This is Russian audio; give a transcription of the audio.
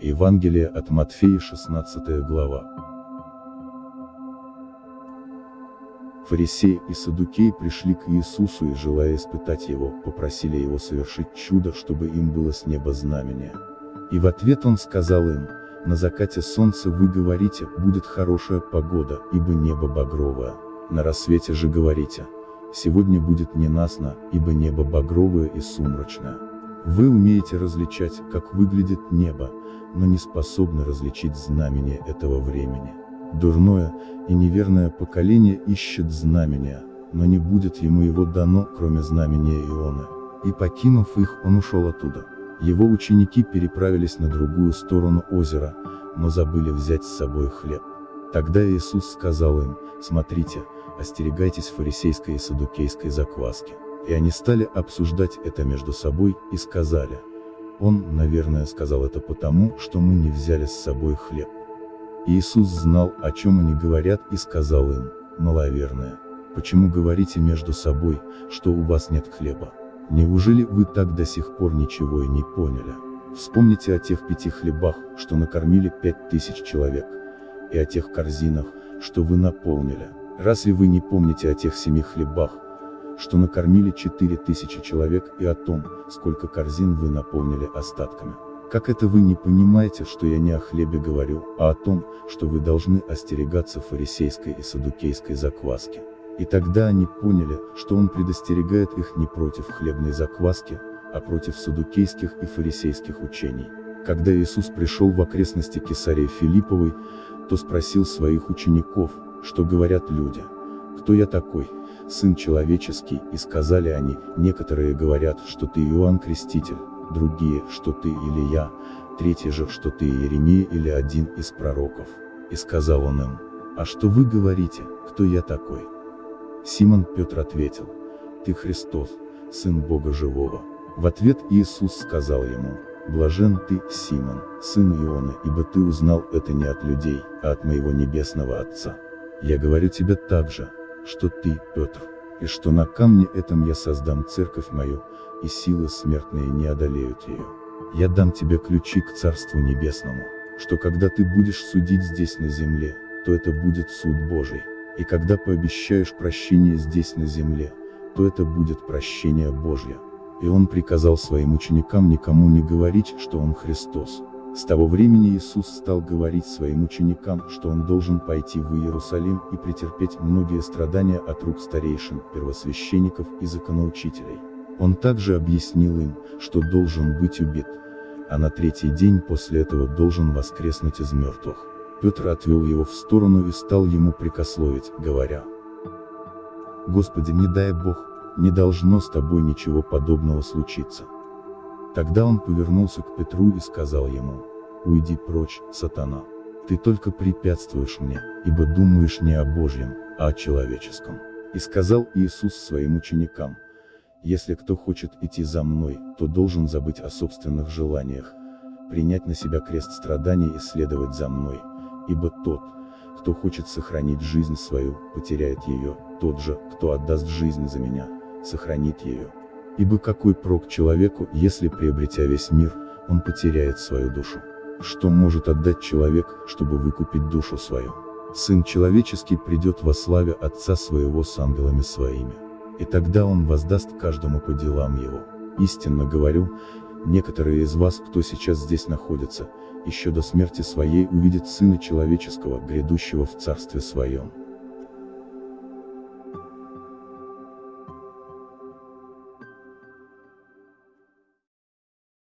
Евангелие от Матфея 16 глава. Фарисеи и садукеи пришли к Иисусу и, желая испытать его, попросили его совершить чудо, чтобы им было с неба знамение. И в ответ он сказал им, на закате солнца вы говорите, будет хорошая погода, ибо небо багровое. На рассвете же говорите, сегодня будет ненастно, ибо небо багровое и сумрачное. Вы умеете различать, как выглядит небо, но не способны различить знамения этого времени. Дурное и неверное поколение ищет знамения, но не будет ему его дано, кроме знамения Ионы. И покинув их, он ушел оттуда. Его ученики переправились на другую сторону озера, но забыли взять с собой хлеб. Тогда Иисус сказал им, смотрите, остерегайтесь фарисейской и садукейской закваски. И они стали обсуждать это между собой, и сказали. Он, наверное, сказал это потому, что мы не взяли с собой хлеб. Иисус знал, о чем они говорят, и сказал им, маловерное, почему говорите между собой, что у вас нет хлеба? Неужели вы так до сих пор ничего и не поняли? Вспомните о тех пяти хлебах, что накормили пять тысяч человек, и о тех корзинах, что вы наполнили. Разве вы не помните о тех семи хлебах, что накормили четыре тысячи человек и о том, сколько корзин вы наполнили остатками? Как это вы не понимаете, что я не о хлебе говорю, а о том, что вы должны остерегаться фарисейской и садукейской закваски? И тогда они поняли, что он предостерегает их не против хлебной закваски, а против садукейских и фарисейских учений. Когда Иисус пришел в окрестности Кесарии Филипповой, то спросил своих учеников, что говорят люди. Кто я такой? Сын человеческий, и сказали они, некоторые говорят, что ты Иоанн Креститель, другие, что ты или я, третьи же, что ты Иеремия или один из пророков. И сказал он им, а что вы говорите, кто я такой? Симон Петр ответил, ты Христос, Сын Бога Живого. В ответ Иисус сказал ему, Блажен ты, Симон, сын Ионы, ибо ты узнал это не от людей, а от моего небесного Отца. Я говорю тебе также, что ты, Петр, и что на камне этом я создам церковь мою, и силы смертные не одолеют ее. Я дам тебе ключи к Царству Небесному, что когда ты будешь судить здесь на земле, то это будет суд Божий, и когда пообещаешь прощение здесь на земле, то это будет прощение Божье. И он приказал своим ученикам никому не говорить, что он Христос. С того времени Иисус стал говорить своим ученикам, что он должен пойти в Иерусалим и претерпеть многие страдания от рук старейшин, первосвященников и законоучителей. Он также объяснил им, что должен быть убит, а на третий день после этого должен воскреснуть из мертвых. Петр отвел его в сторону и стал ему прикословить, говоря, «Господи, не дай Бог, не должно с тобой ничего подобного случиться. Тогда он повернулся к Петру и сказал ему, «Уйди прочь, сатана. Ты только препятствуешь мне, ибо думаешь не о Божьем, а о человеческом». И сказал Иисус своим ученикам, «Если кто хочет идти за мной, то должен забыть о собственных желаниях, принять на себя крест страданий и следовать за мной, ибо тот, кто хочет сохранить жизнь свою, потеряет ее, тот же, кто отдаст жизнь за меня, сохранит ее. Ибо какой прок человеку, если приобретя весь мир, он потеряет свою душу? Что может отдать человек, чтобы выкупить душу свою? Сын человеческий придет во славе Отца своего с ангелами своими. И тогда он воздаст каждому по делам его. Истинно говорю, некоторые из вас, кто сейчас здесь находится, еще до смерти своей увидят Сына Человеческого, грядущего в Царстве Своем.